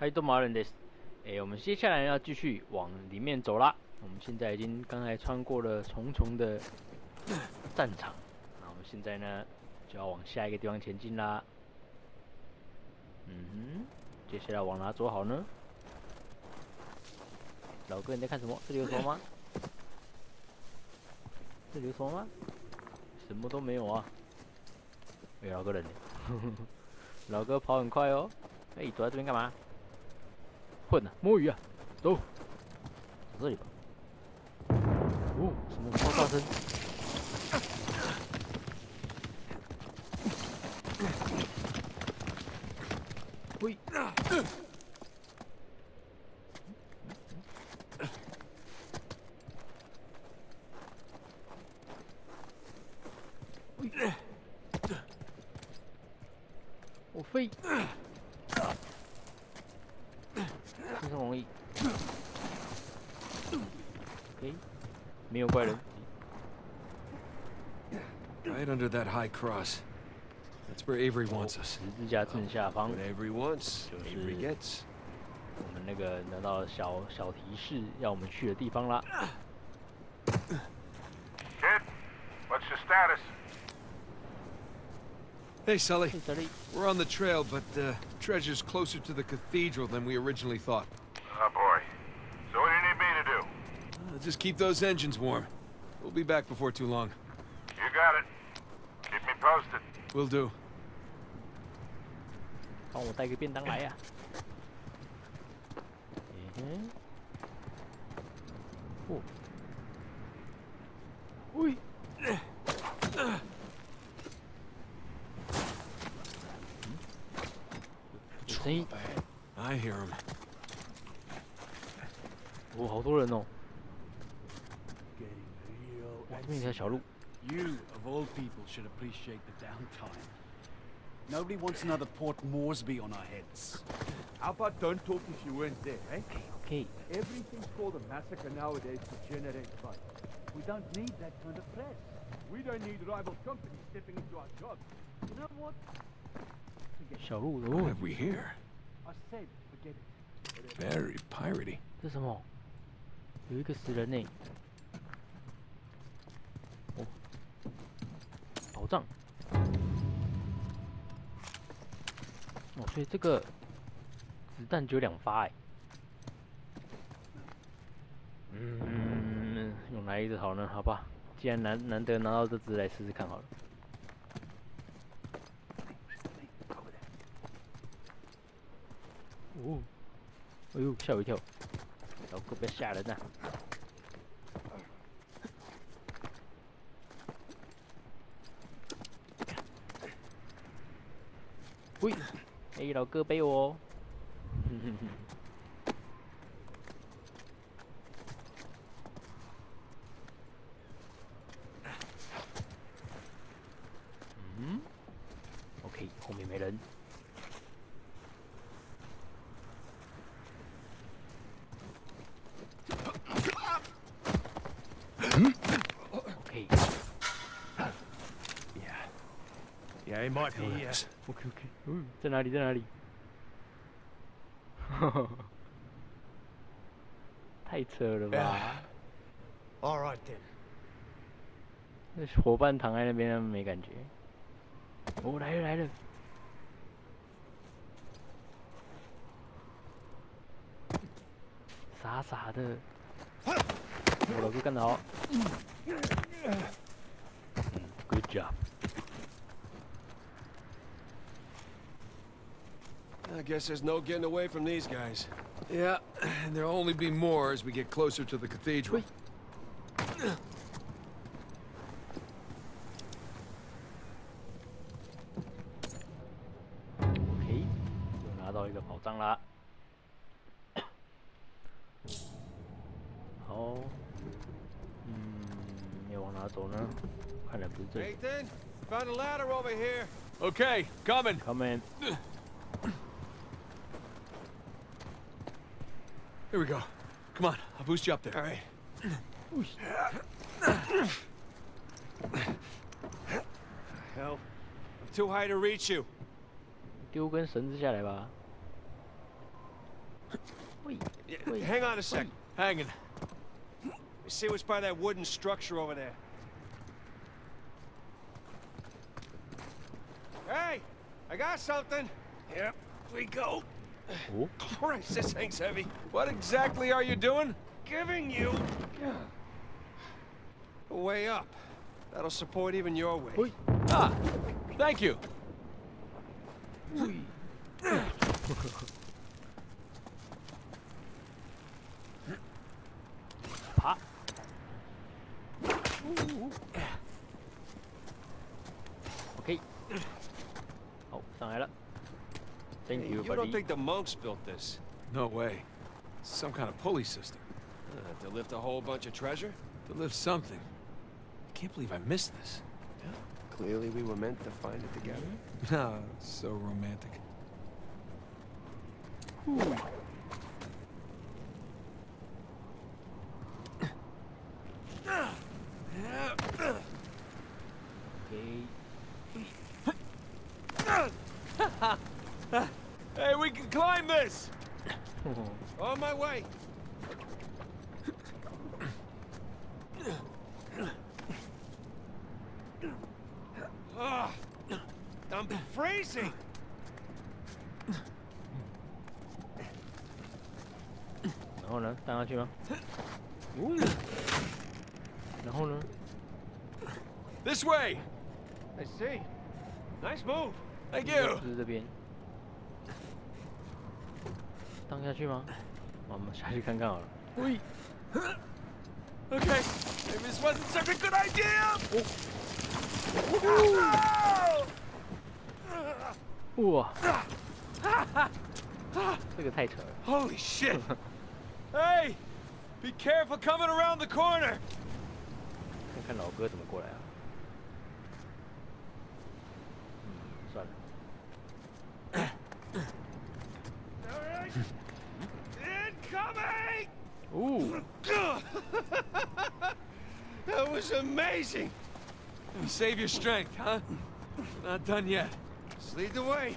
嗨，多马人的，哎，我们接下来要继续往里面走啦。我们现在已经刚才穿过了重重的战场，那我们现在呢就要往下一个地方前进啦。嗯哼，接下来往哪走好呢？老哥你在看什么？这里有什么吗？这里有什么吗？什么都没有啊。哎，老哥人？老哥跑很快哦。哎，躲在这边干嘛？混呢？摸鱼啊？走，走这里吧。哦，什么爆炸声？喂！我飞！没有怪人。 Right under that high cross. That's where Avery wants us. 十字架正下方， What Avery wants, Avery gets. 我们那个拿到了小小提示，要我们去的地方啦。 Kid, what's your status? Hey, Sully. 在这里， We're on the trail, but uh, treasure's closer to the cathedral than we originally thought. do? Uh, just keep those engines warm. We'll be back before too long. You got it. Keep me posted. Will do. 帮我带个便当来呀、嗯哼，哦，喂，有声音， I hear him. 哦，好多人哦， Getting real 哇，这边有条小路， You, of all people, should appreciate the downtime. Nobody wants another Port Moresby on our heads. How about don't talk if you weren't there, eh? OK， Everything's called a massacre nowadays to generate buzz. We don't need that kind of press. We don't need rival companies stepping into our jobs. You know what? 小路 What 哦， have we here? I said, forget it. Very piratey. 这什么？有一个死人呢。 宝藏。哦，所以这个子弹只有两发哎。嗯，用来一直好呢？好吧，既然难难得拿到这只，来试试看好了。哦，哎呦，吓我一跳！老哥，不要吓人呐、哎，老哥背我 might be here. OK OK，嗯，在哪里？在哪里？太扯了吧！All right then. 那伙伴躺在那边，他们没感觉。哦，来了来了！傻傻的，我老哥干得好。嗯，Good job。I guess there's no getting away from these guys. Yeah, and there'll only be more as we get closer to the cathedral. Wait. Nathan, found a ladder over here. Okay, coming. Coming. Here we go. Come on, I'll boost you up there. All right. Hell, I'm too high to reach you. 丢根绳子下来吧。 喂 Yeah, Wait. hang on a sec. Hanging. Let me see what's by that wooden structure over there. Hey, I got something. Yep, we go. 哦， Christ, this thing's heavy. What exactly are you doing? Giving you a way up. That'll support even your weight. 喂 Ah, thank you. 爬。OK，好，上来了。 Thank Hey, you, you don't think the monks built this? No way. Some kind of pulley system. Uh, to lift a whole bunch of treasure? To lift something. I can't believe I missed this. Clearly we were meant to find it together. Ah, so romantic. OK，然后呢，荡下去吗？哦，然后呢？This way! I see. Nice move. Thank 就 you! 就是这边。荡下去吗？我们下去看看好了。喂，Okay, maybe this wasn't such a good idea! 哇，这个太扯了。Holy shit! hey! Be careful coming around the corner! 看看老哥怎么过来啊？嗯，算了。 All right. Incoming! 哦， That was amazing. Save your strength, huh? Not done yet. Just lead the way.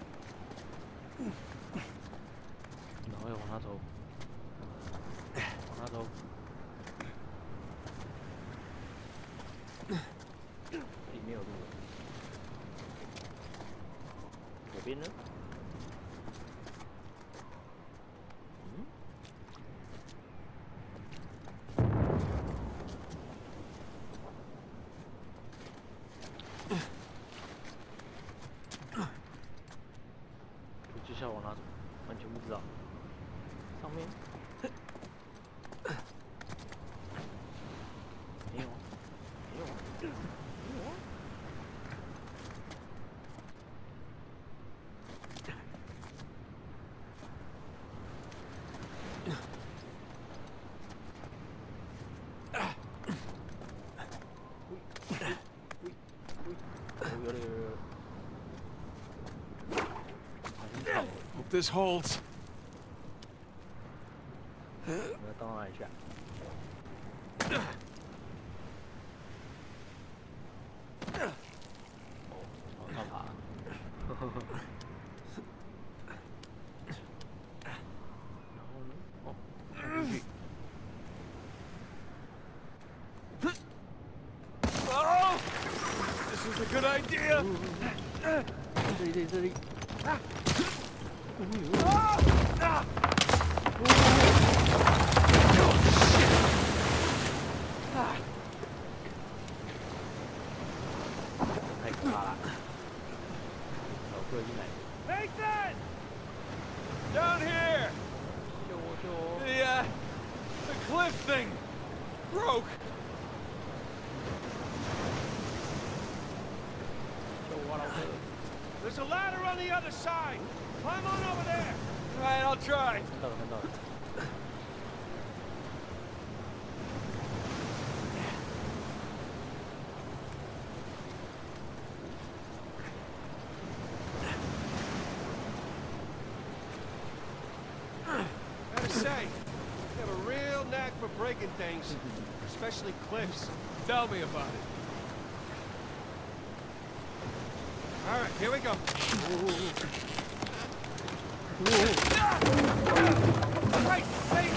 This holds. what I'll do. There's a ladder on the other side. Climb on over there. All right, I'll try. No, no, no. things, especially cliffs. Tell me about it. Here we go. Hey, hey,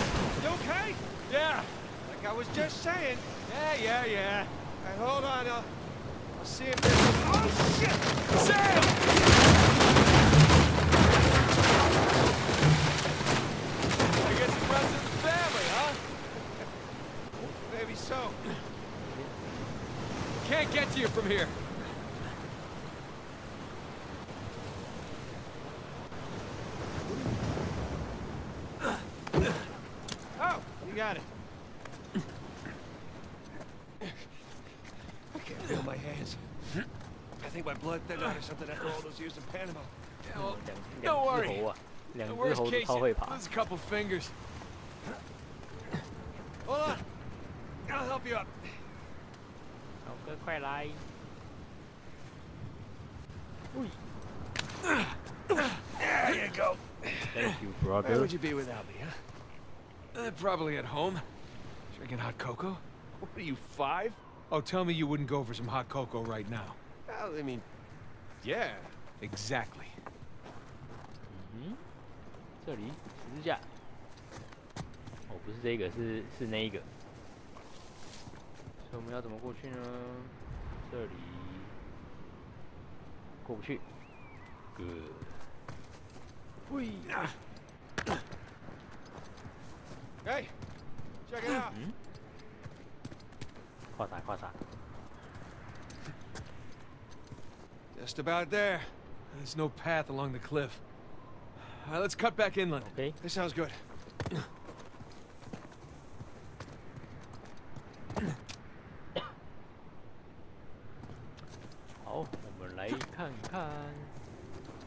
you okay? Yeah, like I was just saying. Yeah, yeah, yeah. Hey, hold on, I'll, I'll see if there's... Oh, shit! Sam! I guess it runs in the family, huh? Maybe so. Can't get to you from here. Oh, you got it. I can't feel my hands. I think my blood thinned out or something after all those years in Panama. Yeah, well, 两 don't 两 worry. 只猴啊，两 The 只 worst 猴子 case, 超会爬。 lose a couple fingers. Hold on. I'll help you up. 好哥，快来！ There you go. Thank you, Where brother. would you be without me, huh? Uh, probably at home. Drinking hot cocoa. What are you, five? Oh, tell me you wouldn't go for some hot cocoa right now. Well, I mean, yeah. Exactly. 嗯，这里十字架。哦，不是这个，是是那一个。所以我们要怎么过去呢？这里过不去。Good。喂， Hey, check it out. 嗯，跨啥跨啥？ Just about there. There's no path along the cliff. All right, let's cut back inland. OK， This sounds good. 好，我们来看看。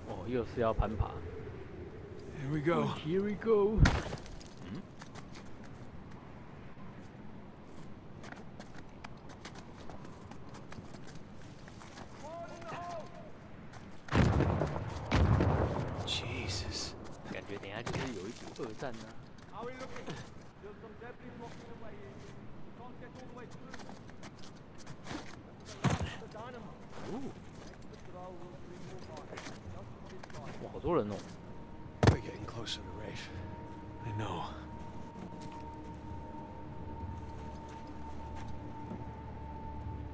哦，又是要攀爬。 Here we go. Here we go。 All the way through. The dynamo. 哦，哇，好多人哦。We're getting closer to Rafe. I know.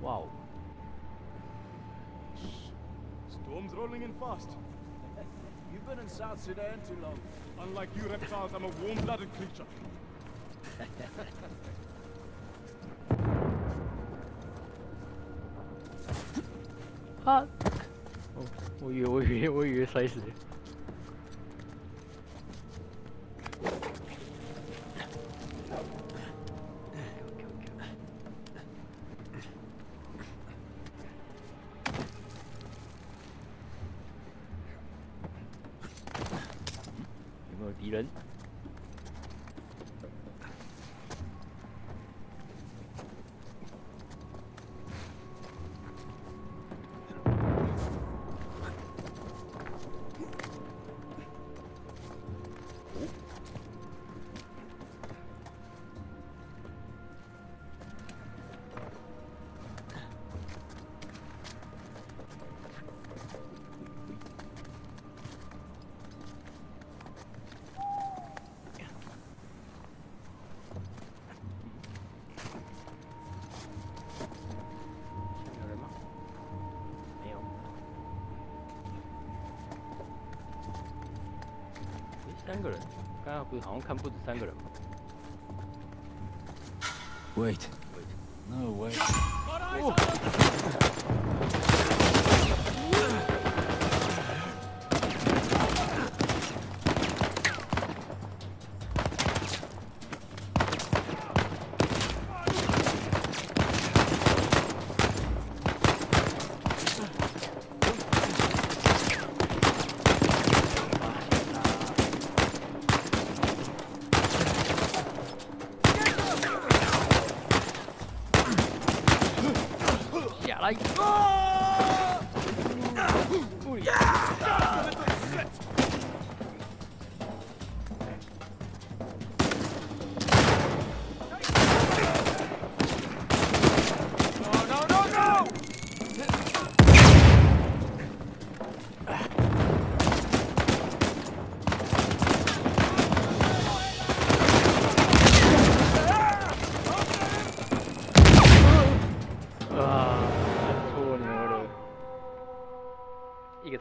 Wow. 哇哦，Storm's rolling in fast. You've been in South Sudan too long. Unlike you reptiles, I'm a warm-blooded creature. 啊！哦，我以为我以为我以为摔死 敌人？三个人，刚刚不是好像看不止三个人吗？Wait. No way.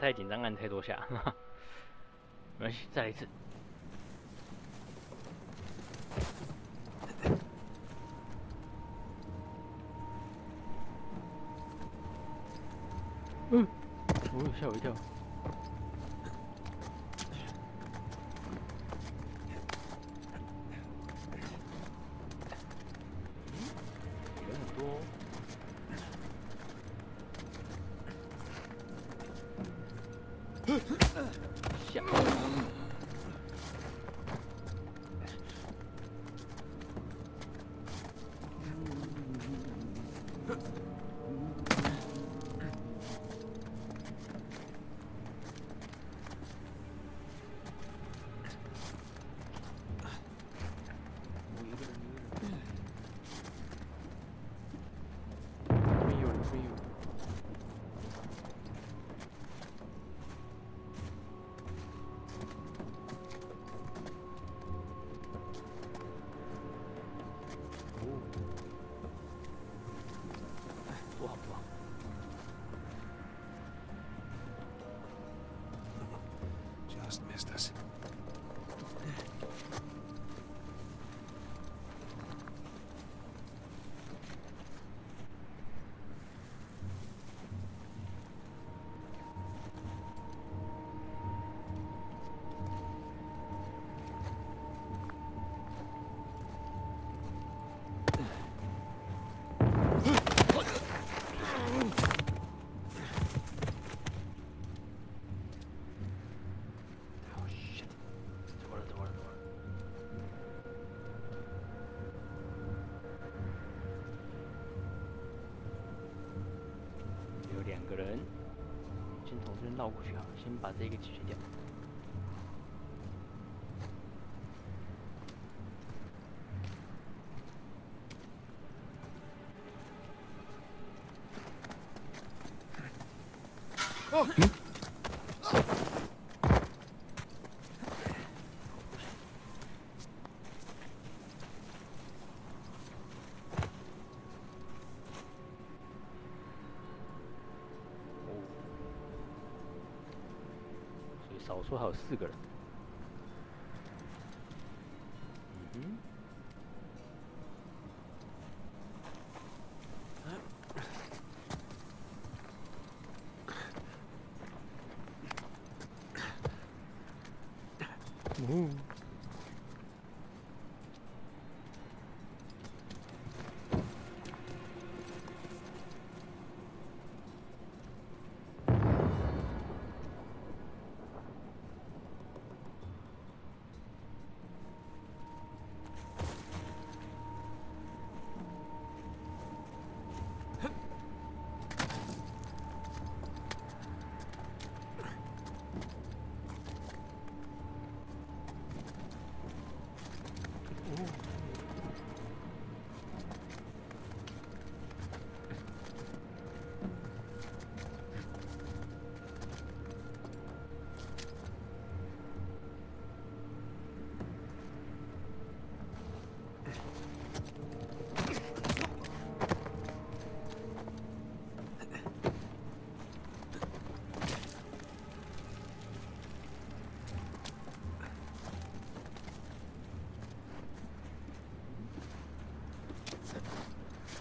太紧张，按太多下。没关系，再来一次。嗯，哦，吓我一跳。Just 个人，先从这边绕过去啊，先把这个解决掉。所以少说还有四个人。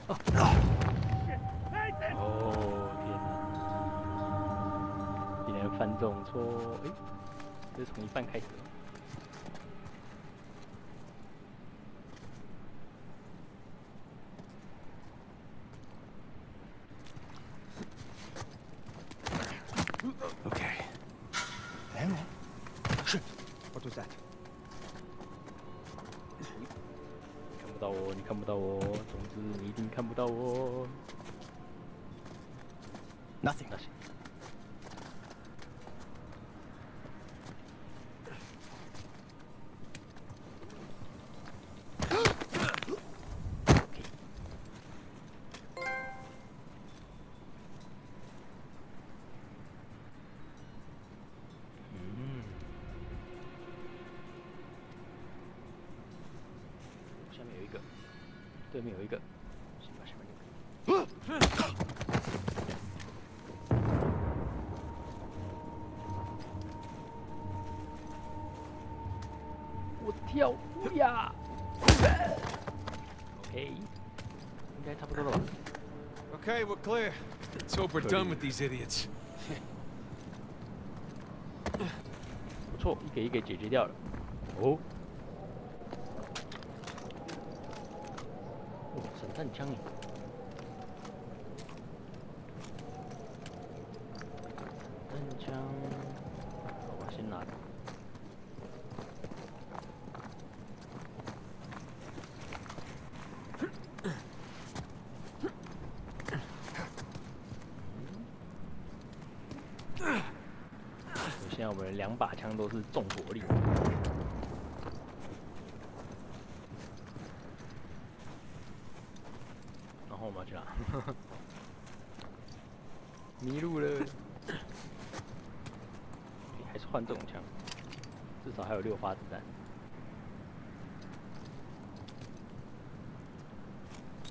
哦天哪！竟然犯这种错，诶，这是从一半开始 okay we're clear. Let's hope we're done with these idiots. 不错，一个一个解决掉了。哦。哦，散弹枪！枪，好吧，先拿。现在我们两把枪都是重火力。然后我们要去哪？迷路了。还是换这种枪，至少还有六发子弹。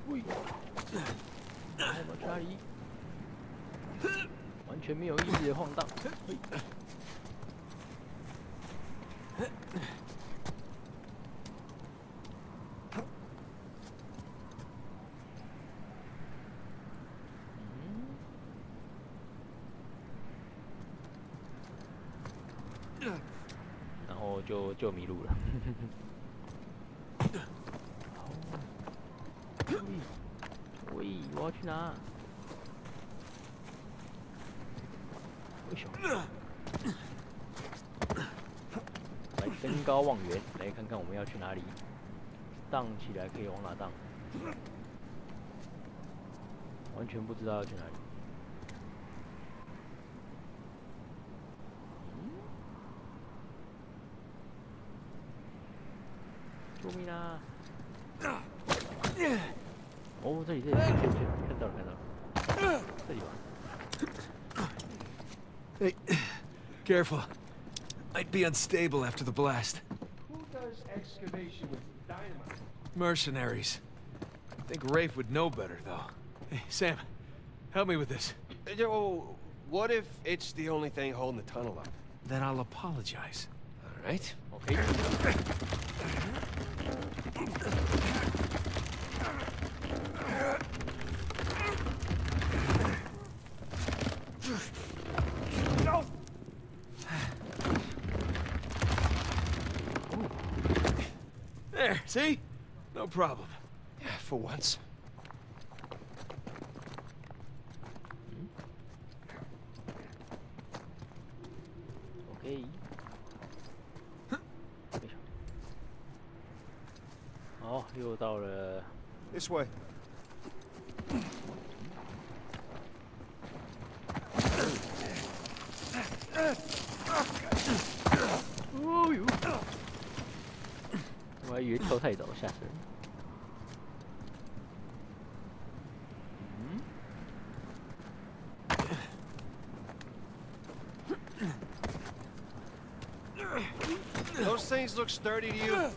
喂，我们要去哪里？完全没有意义的晃荡。嘿然后就就迷路了。喂，喂，我要去哪？为什么？来登高望远，来看看我们要去哪里。荡起来可以往哪荡？完全不知道要去哪里。 저리 와. Hey, careful. I'd be unstable after the blast. Who does excavation with dynamite? Mercenaries. I think Rafe would know better, though. Hey, Sam, help me with this. Yo, oh, what if it's the only thing holding the tunnel up? Then I'll apologize. All right. Okay. problem. Yeah, for once. OK，好，又到了 This way. 哦呦！我还以为跳太早，吓死人。 things look sturdy to you?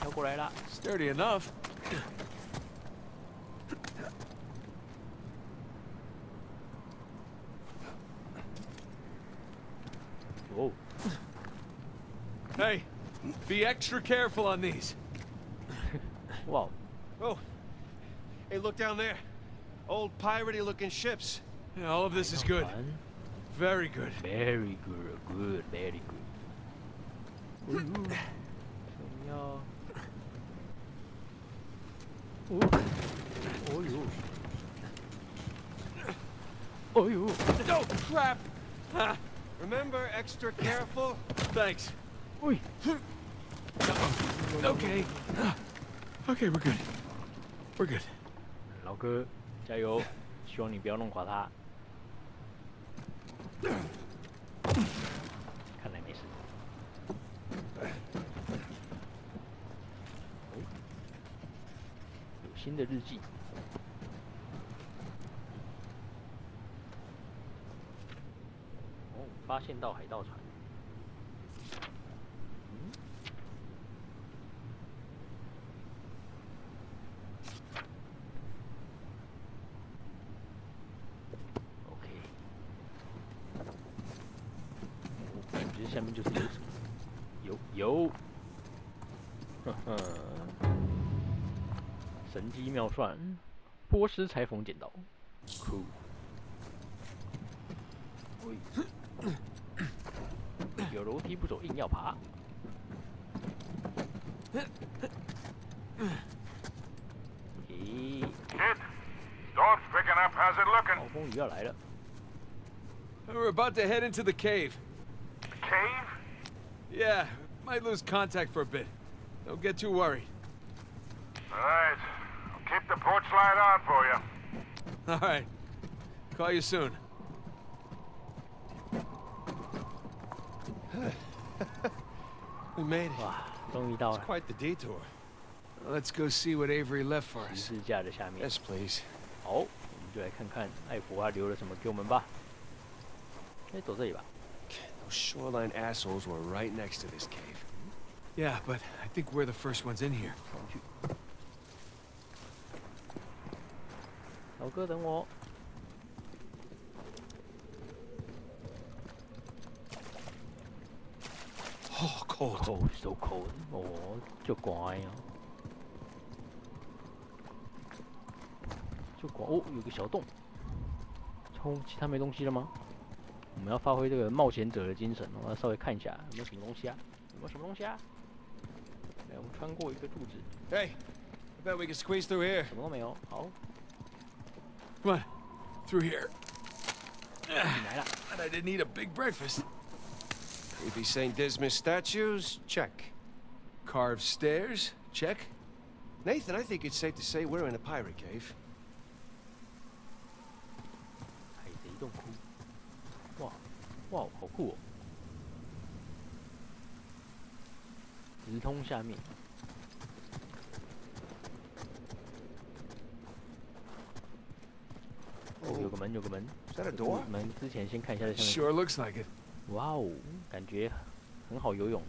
跳过来啦！ Sturdy enough. 哦， Hey, be extra careful on these. 哇， Oh. Hey, look down there. Old piratey looking ships. Yeah, all of this is good. 船 Very good. Very good, good, very good. 哦呦，想要，哦，哦呦，哦呦， Oh, crap! Ah, Remember, extra careful. thanks. 喂， Okay. Okay, we're good. We're good. 老哥，加油！希望你不要弄垮他。 新的日记。哦，发现到海盗船。妙算，波斯裁缝剪刀，酷。喂，有楼梯不走，硬要爬。咦， Kid, storm's picking up. How's it looking? 暴风雨要来了。 We're about to head into the cave. Cave? Yeah, might lose contact for a bit. Don't get too worried. All right. I'll keep the porch light on for you. All right. Call you soon. we made it. 哇，终于到 It's 了 quite the detour. Let's go see what Avery left for 十 us. 字架的下面。 Yes, please. 好，我们就来看看艾弗他留了什么给我们吧。哎，走这里吧。 Those shoreline assholes were right next to this cave. Yeah, but I think we're the first ones in here. 上 老哥，等我。Oh, cold. Cold, so cold。哦，就乖啊。就乖哦，有个小洞。冲，其他没东西了吗？我们要发挥这个冒险者的精神，我要稍微看一下有没有什么东西啊？有没有什么东西啊？来，我们穿过一个柱子，Hey, I bet we can squeeze through here. 什么都没有。好，Come on, through here. 进来了。 And I didn't eat a big breakfast. Maybe St. Dismas statues? Check. Carved stairs? Check. Nathan, I think it's safe to say we're in a pirate cave. 海贼洞窟。哇，哇，好酷哦！直通下面。 哦，有个门，有个门。 Is that a door? 门之前先看一下这下面。 Sure looks like it. 哇哦，感觉很好游泳。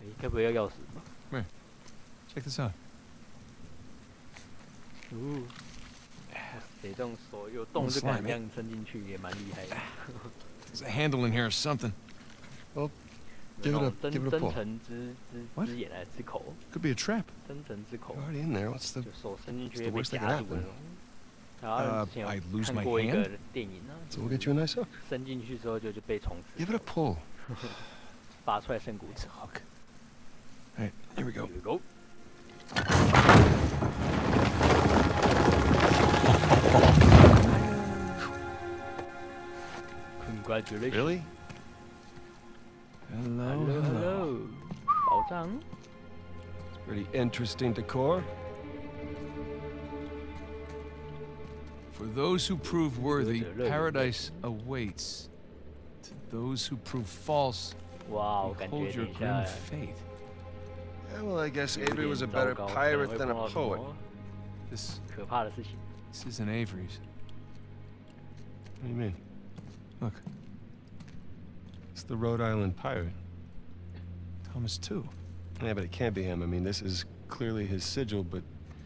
哎，该不会要钥匙吧？ Check this out. 哦，得这种手有洞就敢这样伸进去，也蛮厉害的。 There's a handle in here or something. give it a- 真 give it a 真 pull. 诚之之 What? 之眼还是之口？ Could be a trap. 真诚之口 You're，already in there. What's the... 就手伸进去 It's 会 the 被 worst that 夹 could 住的 happen.。 Uh, I lose my hand? So we'll get you a nice hook. Give it a pull. hook. Alright, here we go. Here we go. Congratulations. Really? Hello, hello. hello. It's pretty interesting decor. For those who prove worthy, paradise awaits. To those who prove false, wow, hold your grim fate. Yeah, well, I guess Avery was a better pirate than a poet. This, this isn't Avery's. What do you mean? Look. It's the Rhode Island pirate. Thomas Tew. Yeah, but it can't be him. I mean, this is clearly his sigil, but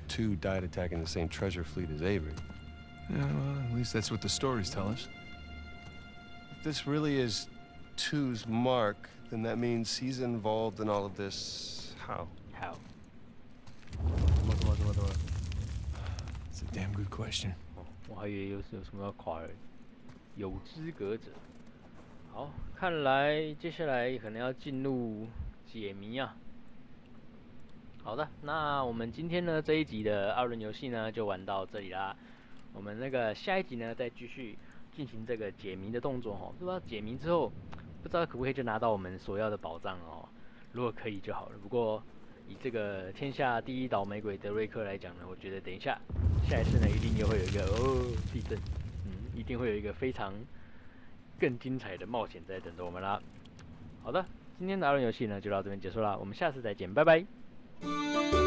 Tew died attacking the same treasure fleet as Avery. Yeah, well, at least that's what the stories tell us. If this really is Tew's mark, then that means he's involved in all of this. How? How? It's a damn good question. 我还以为有有什么要考有资格者。好，看来接下来可能要进入解谜啊。好的，那我们今天呢这一集的二轮游戏呢就玩到这里啦。我们那个下一集呢再继续进行这个解谜的动作哦。不知道解谜之后，不知道可不可以就拿到我们所要的宝藏哦。如果可以就好了。不过以这个天下第一倒霉鬼德瑞克来讲呢，我觉得等一下下一次呢一定又会有一个哦地震，嗯，一定会有一个非常更精彩的冒险在等着我们啦。好的，今天的二轮游戏呢就到这边结束啦，我们下次再见，拜拜。